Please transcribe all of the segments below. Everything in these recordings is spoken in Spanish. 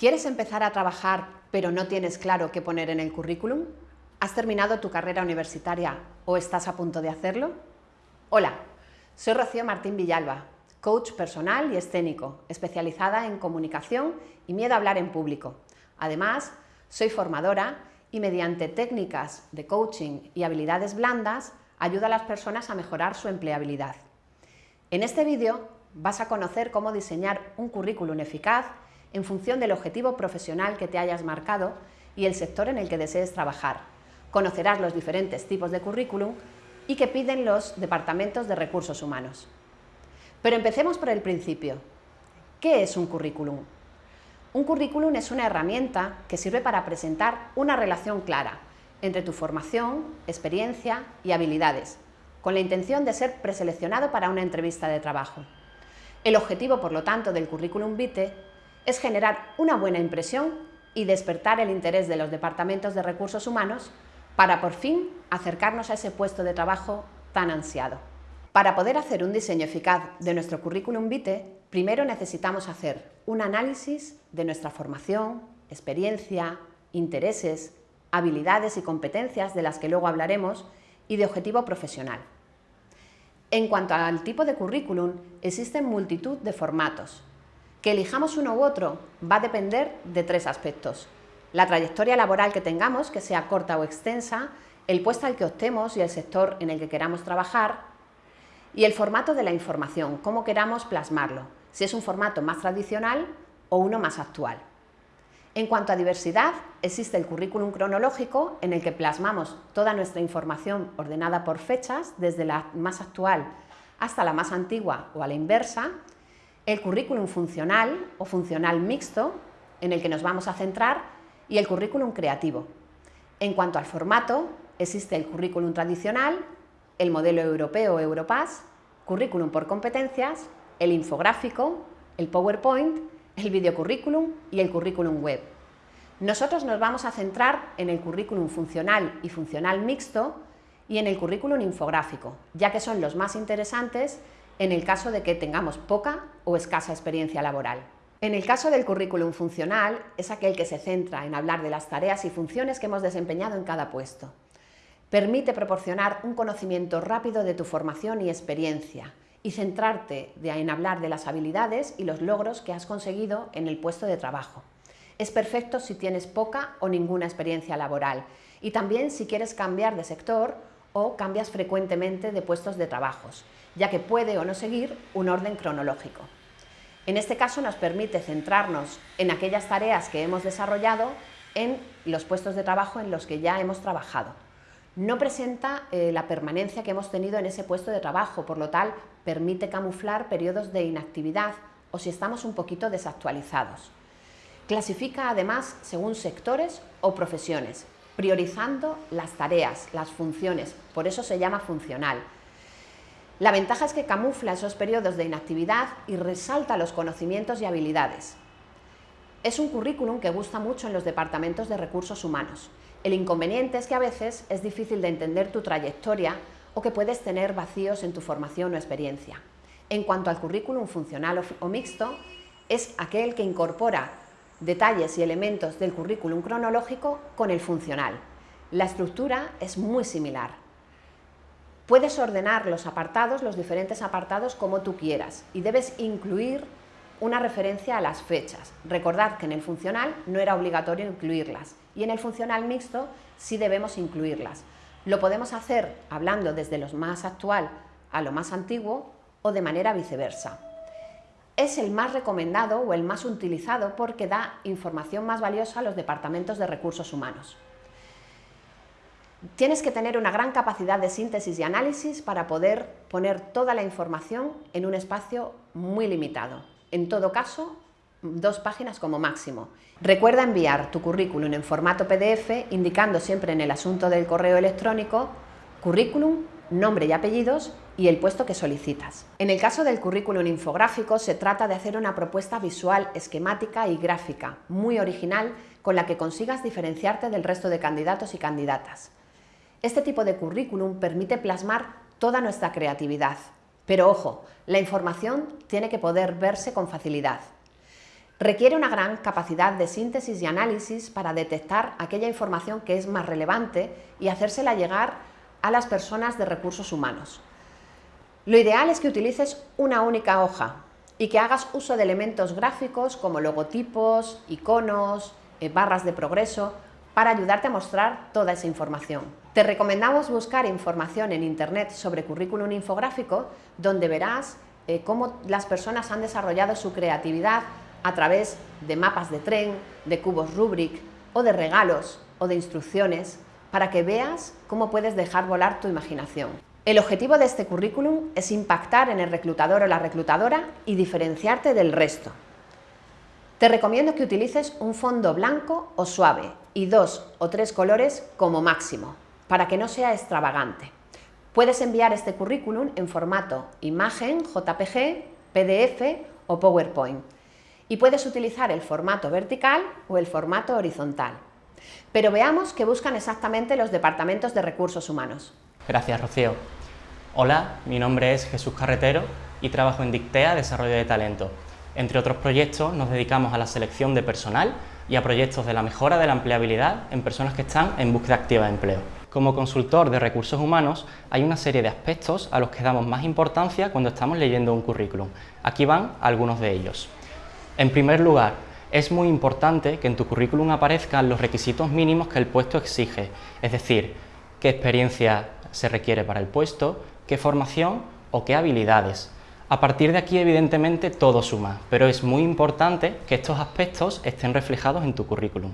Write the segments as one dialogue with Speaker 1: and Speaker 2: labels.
Speaker 1: ¿Quieres empezar a trabajar pero no tienes claro qué poner en el currículum? ¿Has terminado tu carrera universitaria o estás a punto de hacerlo? Hola, soy Rocío Martín Villalba, coach personal y escénico, especializada en comunicación y miedo a hablar en público. Además, soy formadora y mediante técnicas de coaching y habilidades blandas ayuda a las personas a mejorar su empleabilidad. En este vídeo vas a conocer cómo diseñar un currículum eficaz en función del objetivo profesional que te hayas marcado y el sector en el que desees trabajar. Conocerás los diferentes tipos de currículum y que piden los departamentos de recursos humanos. Pero empecemos por el principio. ¿Qué es un currículum? Un currículum es una herramienta que sirve para presentar una relación clara entre tu formación, experiencia y habilidades, con la intención de ser preseleccionado para una entrevista de trabajo. El objetivo, por lo tanto, del currículum vitae es generar una buena impresión y despertar el interés de los departamentos de recursos humanos para por fin acercarnos a ese puesto de trabajo tan ansiado. Para poder hacer un diseño eficaz de nuestro currículum vitae, primero necesitamos hacer un análisis de nuestra formación, experiencia, intereses, habilidades y competencias de las que luego hablaremos y de objetivo profesional. En cuanto al tipo de currículum, existen multitud de formatos, que elijamos uno u otro va a depender de tres aspectos. La trayectoria laboral que tengamos, que sea corta o extensa, el puesto al que optemos y el sector en el que queramos trabajar, y el formato de la información, cómo queramos plasmarlo, si es un formato más tradicional o uno más actual. En cuanto a diversidad, existe el currículum cronológico en el que plasmamos toda nuestra información ordenada por fechas, desde la más actual hasta la más antigua o a la inversa, el currículum funcional o funcional mixto, en el que nos vamos a centrar, y el currículum creativo. En cuanto al formato, existe el currículum tradicional, el modelo europeo Europass, currículum por competencias, el infográfico, el PowerPoint, el videocurrículum y el currículum web. Nosotros nos vamos a centrar en el currículum funcional y funcional mixto y en el currículum infográfico, ya que son los más interesantes en el caso de que tengamos poca o escasa experiencia laboral. En el caso del currículum funcional, es aquel que se centra en hablar de las tareas y funciones que hemos desempeñado en cada puesto. Permite proporcionar un conocimiento rápido de tu formación y experiencia y centrarte en hablar de las habilidades y los logros que has conseguido en el puesto de trabajo. Es perfecto si tienes poca o ninguna experiencia laboral y también si quieres cambiar de sector o cambias frecuentemente de puestos de trabajos ya que puede o no seguir un orden cronológico. En este caso nos permite centrarnos en aquellas tareas que hemos desarrollado en los puestos de trabajo en los que ya hemos trabajado. No presenta eh, la permanencia que hemos tenido en ese puesto de trabajo, por lo tal permite camuflar periodos de inactividad o si estamos un poquito desactualizados. Clasifica además según sectores o profesiones, priorizando las tareas, las funciones, por eso se llama funcional, la ventaja es que camufla esos periodos de inactividad y resalta los conocimientos y habilidades. Es un currículum que gusta mucho en los departamentos de recursos humanos. El inconveniente es que a veces es difícil de entender tu trayectoria o que puedes tener vacíos en tu formación o experiencia. En cuanto al currículum funcional o mixto, es aquel que incorpora detalles y elementos del currículum cronológico con el funcional. La estructura es muy similar. Puedes ordenar los apartados, los diferentes apartados como tú quieras y debes incluir una referencia a las fechas. Recordad que en el funcional no era obligatorio incluirlas y en el funcional mixto sí debemos incluirlas. Lo podemos hacer hablando desde lo más actual a lo más antiguo o de manera viceversa. Es el más recomendado o el más utilizado porque da información más valiosa a los departamentos de recursos humanos. Tienes que tener una gran capacidad de síntesis y análisis para poder poner toda la información en un espacio muy limitado. En todo caso, dos páginas como máximo. Recuerda enviar tu currículum en formato PDF indicando siempre en el asunto del correo electrónico currículum, nombre y apellidos y el puesto que solicitas. En el caso del currículum infográfico se trata de hacer una propuesta visual, esquemática y gráfica, muy original, con la que consigas diferenciarte del resto de candidatos y candidatas. Este tipo de currículum permite plasmar toda nuestra creatividad, pero ojo, la información tiene que poder verse con facilidad. Requiere una gran capacidad de síntesis y análisis para detectar aquella información que es más relevante y hacérsela llegar a las personas de recursos humanos. Lo ideal es que utilices una única hoja y que hagas uso de elementos gráficos como logotipos, iconos, eh, barras de progreso, para ayudarte a mostrar toda esa información. Te recomendamos buscar información en Internet sobre currículum infográfico, donde verás eh, cómo las personas han desarrollado su creatividad a través de mapas de tren, de cubos Rubrik o de regalos o de instrucciones para que veas cómo puedes dejar volar tu imaginación. El objetivo de este currículum es impactar en el reclutador o la reclutadora y diferenciarte del resto. Te recomiendo que utilices un fondo blanco o suave y dos o tres colores como máximo, para que no sea extravagante. Puedes enviar este currículum en formato imagen, JPG, PDF o PowerPoint y puedes utilizar el formato vertical o el formato horizontal. Pero veamos qué buscan exactamente los departamentos de recursos humanos.
Speaker 2: Gracias, Rocío. Hola, mi nombre es Jesús Carretero y trabajo en Dictea Desarrollo de Talento. Entre otros proyectos nos dedicamos a la selección de personal y a proyectos de la mejora de la empleabilidad en personas que están en búsqueda activa de empleo. Como consultor de recursos humanos hay una serie de aspectos a los que damos más importancia cuando estamos leyendo un currículum. Aquí van algunos de ellos. En primer lugar, es muy importante que en tu currículum aparezcan los requisitos mínimos que el puesto exige, es decir, qué experiencia se requiere para el puesto, qué formación o qué habilidades. A partir de aquí, evidentemente, todo suma, pero es muy importante que estos aspectos estén reflejados en tu currículum.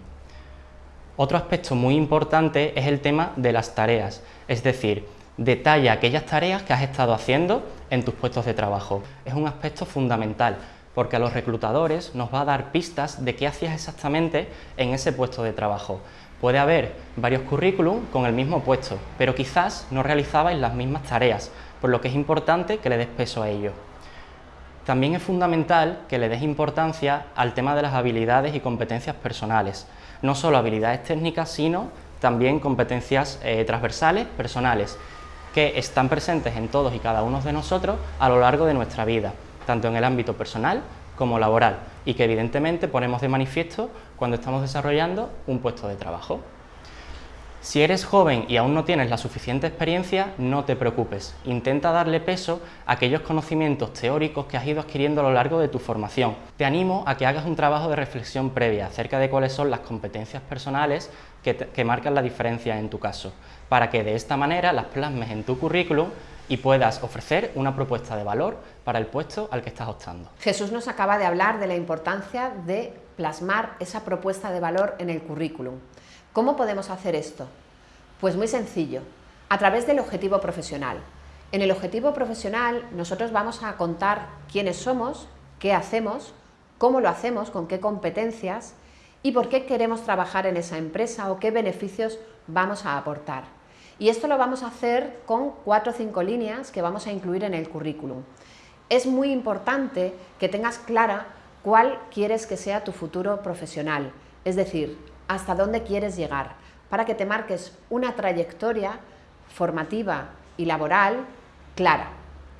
Speaker 2: Otro aspecto muy importante es el tema de las tareas, es decir, detalla aquellas tareas que has estado haciendo en tus puestos de trabajo. Es un aspecto fundamental, porque a los reclutadores nos va a dar pistas de qué hacías exactamente en ese puesto de trabajo. Puede haber varios currículum con el mismo puesto, pero quizás no realizabais las mismas tareas, por lo que es importante que le des peso a ello. También es fundamental que le des importancia al tema de las habilidades y competencias personales, no solo habilidades técnicas, sino también competencias eh, transversales, personales, que están presentes en todos y cada uno de nosotros a lo largo de nuestra vida tanto en el ámbito personal como laboral y que evidentemente ponemos de manifiesto cuando estamos desarrollando un puesto de trabajo. Si eres joven y aún no tienes la suficiente experiencia, no te preocupes. Intenta darle peso a aquellos conocimientos teóricos que has ido adquiriendo a lo largo de tu formación. Te animo a que hagas un trabajo de reflexión previa acerca de cuáles son las competencias personales que, marcan la diferencia en tu caso, para que de esta manera las plasmes en tu currículum y puedas ofrecer una propuesta de valor para el puesto al que estás optando.
Speaker 1: Jesús nos acaba de hablar de la importancia de plasmar esa propuesta de valor en el currículum. ¿Cómo podemos hacer esto? Pues muy sencillo, a través del objetivo profesional. En el objetivo profesional nosotros vamos a contar quiénes somos, qué hacemos, cómo lo hacemos, con qué competencias y por qué queremos trabajar en esa empresa o qué beneficios vamos a aportar. Y esto lo vamos a hacer con cuatro o cinco líneas que vamos a incluir en el currículum. Es muy importante que tengas clara cuál quieres que sea tu futuro profesional, es decir, hasta dónde quieres llegar, para que te marques una trayectoria formativa y laboral clara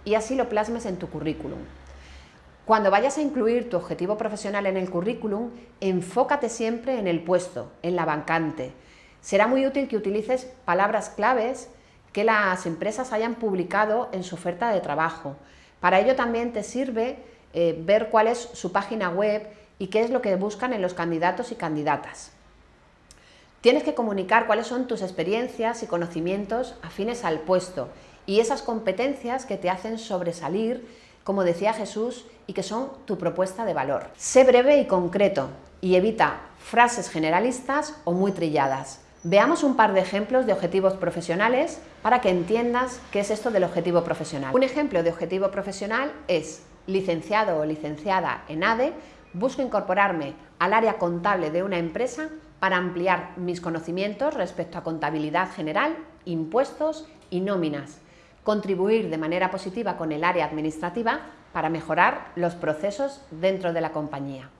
Speaker 1: y así lo plasmes en tu currículum. Cuando vayas a incluir tu objetivo profesional en el currículum, enfócate siempre en el puesto, en la vacante, Será muy útil que utilices palabras claves que las empresas hayan publicado en su oferta de trabajo. Para ello también te sirve eh, ver cuál es su página web y qué es lo que buscan en los candidatos y candidatas. Tienes que comunicar cuáles son tus experiencias y conocimientos afines al puesto y esas competencias que te hacen sobresalir, como decía Jesús, y que son tu propuesta de valor. Sé breve y concreto y evita frases generalistas o muy trilladas. Veamos un par de ejemplos de objetivos profesionales para que entiendas qué es esto del objetivo profesional. Un ejemplo de objetivo profesional es licenciado o licenciada en ADE, busco incorporarme al área contable de una empresa para ampliar mis conocimientos respecto a contabilidad general, impuestos y nóminas, contribuir de manera positiva con el área administrativa para mejorar los procesos dentro de la compañía.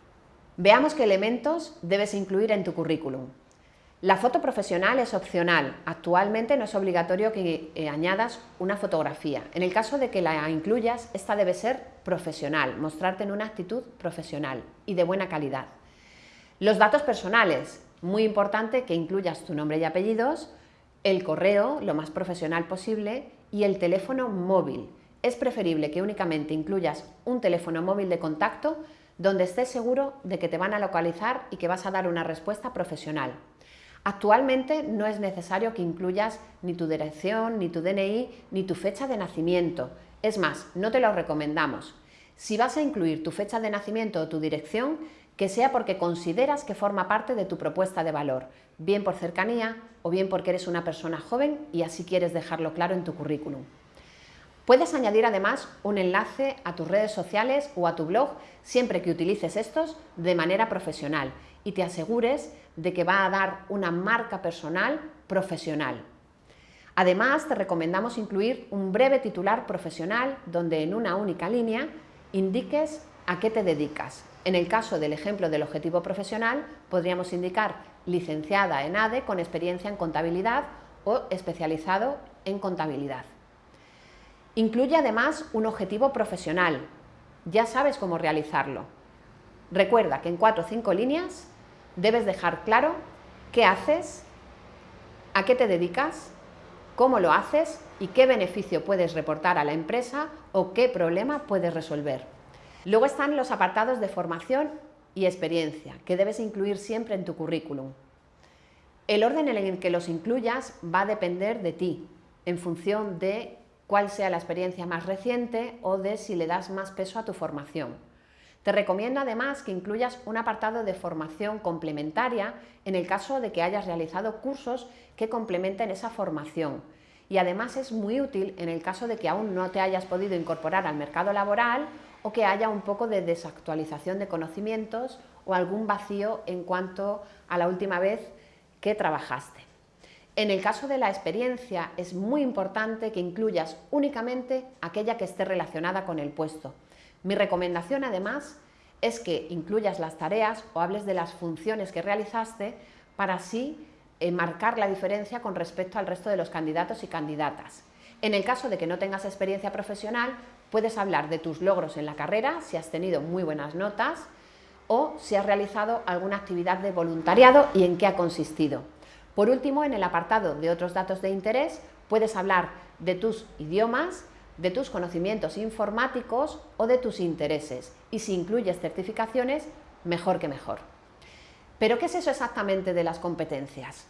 Speaker 1: Veamos qué elementos debes incluir en tu currículum. La foto profesional es opcional. Actualmente no es obligatorio que eh, añadas una fotografía. En el caso de que la incluyas, esta debe ser profesional, mostrarte en una actitud profesional y de buena calidad. Los datos personales. Muy importante que incluyas tu nombre y apellidos, el correo, lo más profesional posible, y el teléfono móvil. Es preferible que únicamente incluyas un teléfono móvil de contacto donde estés seguro de que te van a localizar y que vas a dar una respuesta profesional. Actualmente no es necesario que incluyas ni tu dirección, ni tu DNI, ni tu fecha de nacimiento. Es más, no te lo recomendamos. Si vas a incluir tu fecha de nacimiento o tu dirección, que sea porque consideras que forma parte de tu propuesta de valor, bien por cercanía o bien porque eres una persona joven y así quieres dejarlo claro en tu currículum. Puedes añadir además un enlace a tus redes sociales o a tu blog siempre que utilices estos de manera profesional y te asegures de que va a dar una marca personal profesional. Además, te recomendamos incluir un breve titular profesional donde en una única línea indiques a qué te dedicas. En el caso del ejemplo del objetivo profesional, podríamos indicar licenciada en ADE con experiencia en contabilidad o especializado en contabilidad. Incluye además un objetivo profesional. Ya sabes cómo realizarlo. Recuerda que en cuatro o cinco líneas debes dejar claro qué haces, a qué te dedicas, cómo lo haces y qué beneficio puedes reportar a la empresa o qué problema puedes resolver. Luego están los apartados de formación y experiencia, que debes incluir siempre en tu currículum. El orden en el que los incluyas va a depender de ti, en función de cuál sea la experiencia más reciente o de si le das más peso a tu formación. Te recomiendo además que incluyas un apartado de formación complementaria en el caso de que hayas realizado cursos que complementen esa formación. Y además es muy útil en el caso de que aún no te hayas podido incorporar al mercado laboral o que haya un poco de desactualización de conocimientos o algún vacío en cuanto a la última vez que trabajaste. En el caso de la experiencia es muy importante que incluyas únicamente aquella que esté relacionada con el puesto. Mi recomendación además es que incluyas las tareas o hables de las funciones que realizaste para así eh, marcar la diferencia con respecto al resto de los candidatos y candidatas. En el caso de que no tengas experiencia profesional, puedes hablar de tus logros en la carrera, si has tenido muy buenas notas o si has realizado alguna actividad de voluntariado y en qué ha consistido. Por último, en el apartado de otros datos de interés, puedes hablar de tus idiomas, de tus conocimientos informáticos o de tus intereses y si incluyes certificaciones, mejor que mejor. ¿Pero qué es eso exactamente de las competencias?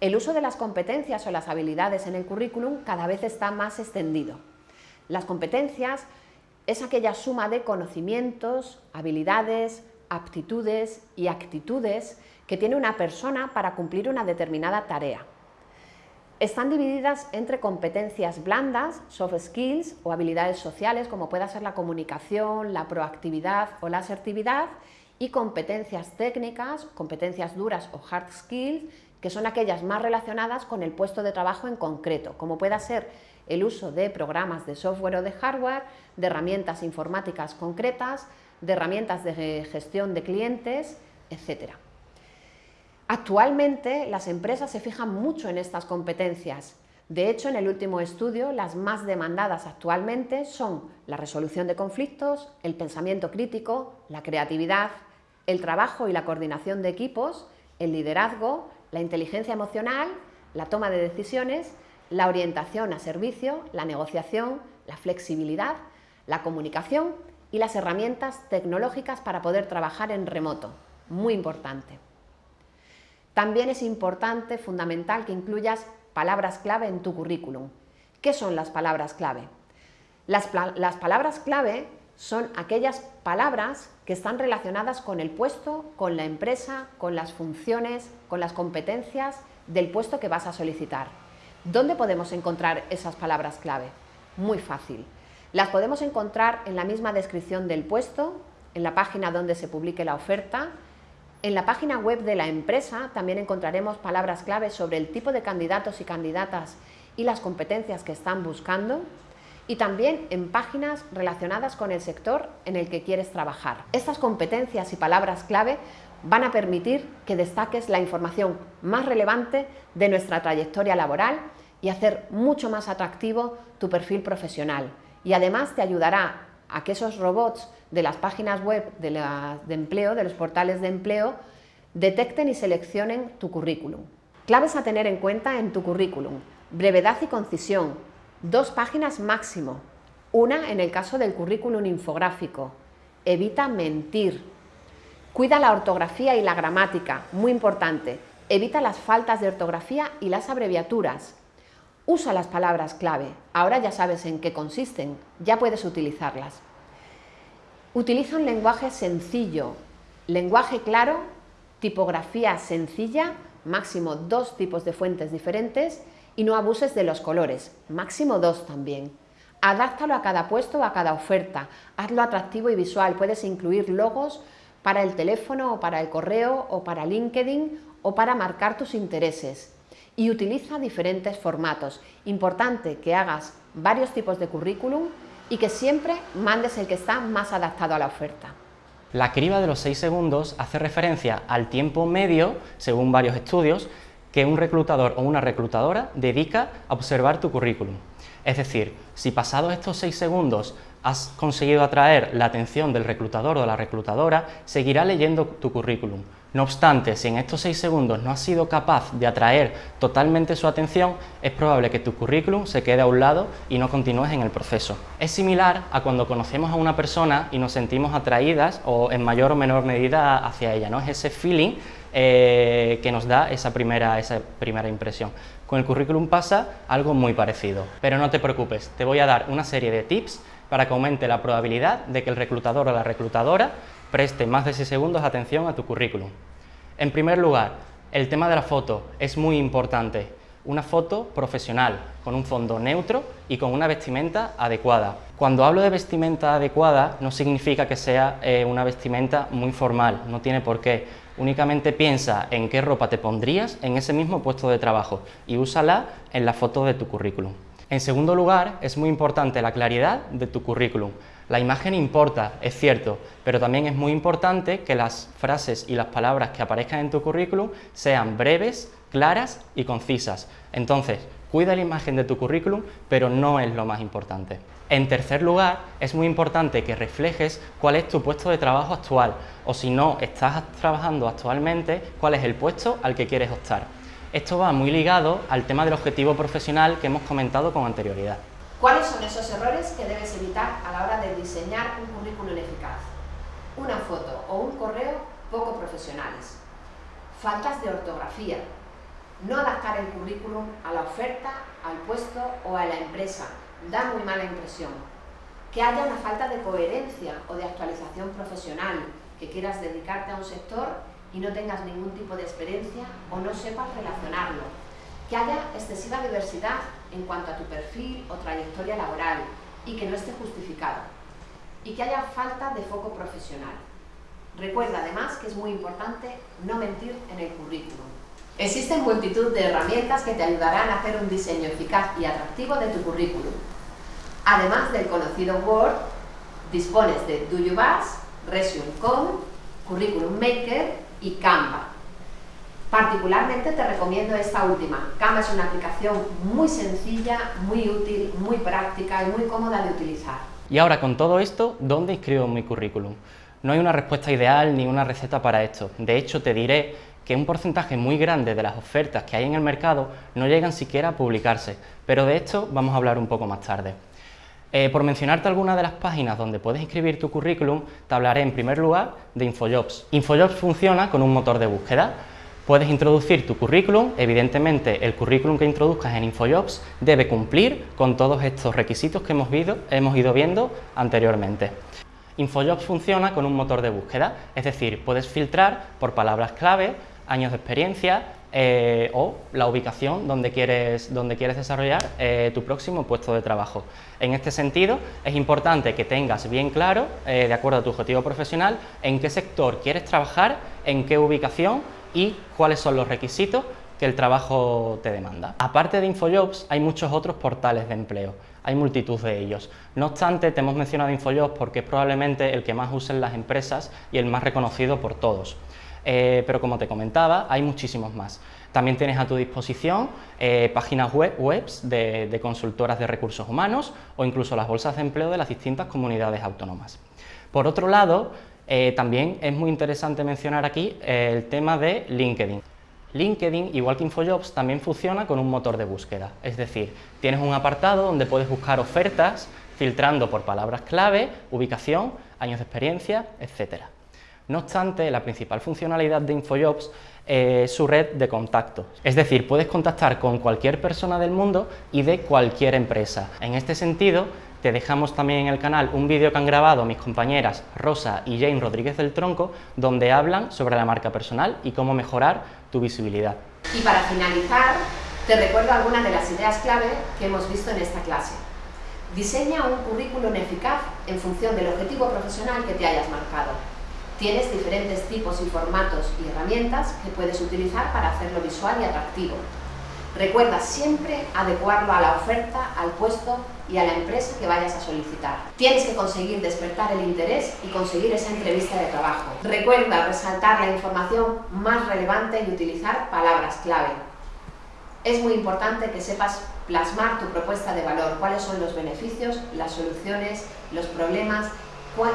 Speaker 1: El uso de las competencias o las habilidades en el currículum cada vez está más extendido. Las competencias es aquella suma de conocimientos, habilidades, aptitudes y actitudes que tiene una persona para cumplir una determinada tarea. Están divididas entre competencias blandas, soft skills o habilidades sociales como pueda ser la comunicación, la proactividad o la asertividad y competencias técnicas, competencias duras o hard skills que son aquellas más relacionadas con el puesto de trabajo en concreto, como pueda ser el uso de programas de software o de hardware, de herramientas informáticas concretas, de herramientas de gestión de clientes, etcétera. Actualmente las empresas se fijan mucho en estas competencias. De hecho, en el último estudio, las más demandadas actualmente son la resolución de conflictos, el pensamiento crítico, la creatividad, el trabajo y la coordinación de equipos, el liderazgo, la inteligencia emocional, la toma de decisiones, la orientación a servicio, la negociación, la flexibilidad, la comunicación y las herramientas tecnológicas para poder trabajar en remoto. Muy importante. También es importante, fundamental, que incluyas palabras clave en tu currículum. ¿Qué son las palabras clave? Las, palabras clave son aquellas palabras que están relacionadas con el puesto, con la empresa, con las funciones, con las competencias del puesto que vas a solicitar. ¿Dónde podemos encontrar esas palabras clave? Muy fácil. Las podemos encontrar en la misma descripción del puesto, en la página donde se publique la oferta, en la página web de la empresa también encontraremos palabras claves sobre el tipo de candidatos y candidatas y las competencias que están buscando. y también en páginas relacionadas con el sector en el que quieres trabajar. Estas competencias y palabras clave van a permitir que destaques la información más relevante de nuestra trayectoria laboral y hacer mucho más atractivo tu perfil profesional. Y además te ayudará a que esos robots de las páginas web de, empleo, de los portales de empleo, detecten y seleccionen tu currículum. Claves a tener en cuenta en tu currículum. Brevedad y concisión. Dos páginas máximo. Una en el caso del currículum infográfico. Evita mentir. Cuida la ortografía y la gramática, muy importante. Evita las faltas de ortografía y las abreviaturas. Usa las palabras clave. Ahora ya sabes en qué consisten, ya puedes utilizarlas. Utiliza un lenguaje sencillo, lenguaje claro, tipografía sencilla máximo dos tipos de fuentes diferentes y no abuses de los colores, máximo dos también. Adáptalo a cada puesto o a cada oferta, hazlo atractivo y visual, puedes incluir logos para el teléfono o para el correo o para LinkedIn o para marcar tus intereses. Y utiliza diferentes formatos. Importante que hagas varios tipos de currículum y que siempre mandes el que está más adaptado a la oferta.
Speaker 2: La criba de los 6 segundos hace referencia al tiempo medio, según varios estudios, que un reclutador o una reclutadora dedica a observar tu currículum. Es decir, si pasados estos 6 segundos has conseguido atraer la atención del reclutador o de la reclutadora, seguirá leyendo tu currículum. No obstante, si en estos 6 segundos no has sido capaz de atraer totalmente su atención, es probable que tu currículum se quede a un lado y no continúes en el proceso. Es similar a cuando conocemos a una persona y nos sentimos atraídas o en mayor o menor medida hacia ella, ¿no? Es ese feeling eh, que nos da esa primera, esa primera impresión. Con el currículum pasa algo muy parecido. Pero no te preocupes, te voy a dar una serie de tips para que aumente la probabilidad de que el reclutador o la reclutadora preste más de 6 segundos atención a tu currículum. En primer lugar, el tema de la foto es muy importante. Una foto profesional, con un fondo neutro y con una vestimenta adecuada. Cuando hablo de vestimenta adecuada, no significa que sea eh, una vestimenta muy formal, no tiene por qué. Únicamente piensa en qué ropa te pondrías en ese mismo puesto de trabajo y úsala en la foto de tu currículum. En segundo lugar, es muy importante la claridad de tu currículum. La imagen importa, es cierto, pero también es muy importante que las frases y las palabras que aparezcan en tu currículum sean breves, claras y concisas. Entonces, cuida la imagen de tu currículum, pero no es lo más importante. En tercer lugar, es muy importante que reflejes cuál es tu puesto de trabajo actual, o si no estás trabajando actualmente, cuál es el puesto al que quieres optar. Esto va muy ligado al tema del objetivo profesional que hemos comentado con anterioridad.
Speaker 1: ¿Cuáles son esos errores que debes evitar a la hora de diseñar un currículum eficaz? Una foto o un correo poco profesionales. Faltas de ortografía. No adaptar el currículum a la oferta, al puesto o a la empresa. Da muy mala impresión. Que haya una falta de coherencia o de actualización profesional, que quieras dedicarte a un sector y no tengas ningún tipo de experiencia o no sepas relacionarlo. Que haya excesiva diversidad en cuanto a tu perfil o trayectoria laboral y que no esté justificado. Y que haya falta de foco profesional. Recuerda además que es muy importante no mentir en el currículum. Existen multitud de herramientas que te ayudarán a hacer un diseño eficaz y atractivo de tu currículum. Además del conocido Word, dispones de Do You Resume.com, Curriculum Maker y Canva. Particularmente te recomiendo esta última. Canva es una aplicación muy sencilla, muy útil, muy práctica y muy cómoda de utilizar.
Speaker 2: Y ahora con todo esto, ¿dónde escribo mi currículum? No hay una respuesta ideal ni una receta para esto. De hecho, te diré que un porcentaje muy grande de las ofertas que hay en el mercado no llegan siquiera a publicarse, pero de esto vamos a hablar un poco más tarde. Eh, por mencionarte algunas de las páginas donde puedes escribir tu currículum, te hablaré en primer lugar de Infojobs. Infojobs funciona con un motor de búsqueda. Puedes introducir tu currículum, evidentemente el currículum que introduzcas en Infojobs debe cumplir con todos estos requisitos que hemos, hemos ido viendo anteriormente. Infojobs funciona con un motor de búsqueda, es decir, puedes filtrar por palabras clave, años de experiencia, eh, o la ubicación donde quieres, donde quieres desarrollar eh, tu próximo puesto de trabajo. En este sentido, es importante que tengas bien claro, eh, de acuerdo a tu objetivo profesional, en qué sector quieres trabajar, en qué ubicación y cuáles son los requisitos que el trabajo te demanda. Aparte de Infojobs, hay muchos otros portales de empleo. hay multitud de ellos. No obstante, te hemos mencionado InfoJobs porque es probablemente el que más usen las empresas y el más reconocido por todos. Eh, pero como te comentaba, hay muchísimos más. También tienes a tu disposición eh, páginas web de, consultoras de recursos humanos o incluso las bolsas de empleo de las distintas comunidades autónomas. Por otro lado, eh, también es muy interesante mencionar aquí el tema de LinkedIn. LinkedIn, igual que InfoJobs, también funciona con un motor de búsqueda, es decir, tienes un apartado donde puedes buscar ofertas filtrando por palabras clave, ubicación, años de experiencia, etcétera. No obstante, la principal funcionalidad de InfoJobs es su red de contactos. Es decir, puedes contactar con cualquier persona del mundo y de cualquier empresa. En este sentido, te dejamos también en el canal un vídeo que han grabado mis compañeras Rosa y Jane Rodríguez del Tronco, donde hablan sobre la marca personal y cómo mejorar tu visibilidad.
Speaker 1: Y para finalizar, te recuerdo algunas de las ideas clave que hemos visto en esta clase. Diseña un currículum eficaz en función del objetivo profesional que te hayas marcado. Tienes diferentes tipos y formatos y herramientas que puedes utilizar para hacerlo visual y atractivo. Recuerda siempre adecuarlo a la oferta, al puesto y a la empresa que vayas a solicitar. Tienes que conseguir despertar el interés y conseguir esa entrevista de trabajo. Recuerda resaltar la información más relevante y utilizar palabras clave. Es muy importante que sepas plasmar tu propuesta de valor, cuáles son los beneficios, las soluciones, los problemas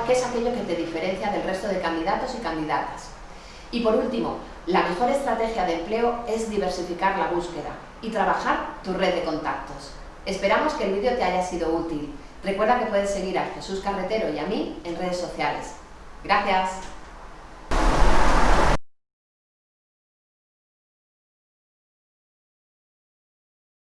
Speaker 1: qué es aquello que te diferencia del resto de candidatos y candidatas. Y por último, la mejor estrategia de empleo es diversificar la búsqueda y trabajar tu red de contactos. Esperamos que el vídeo te haya sido útil. Recuerda que puedes seguir a Jesús Carretero y a mí en redes sociales. Gracias.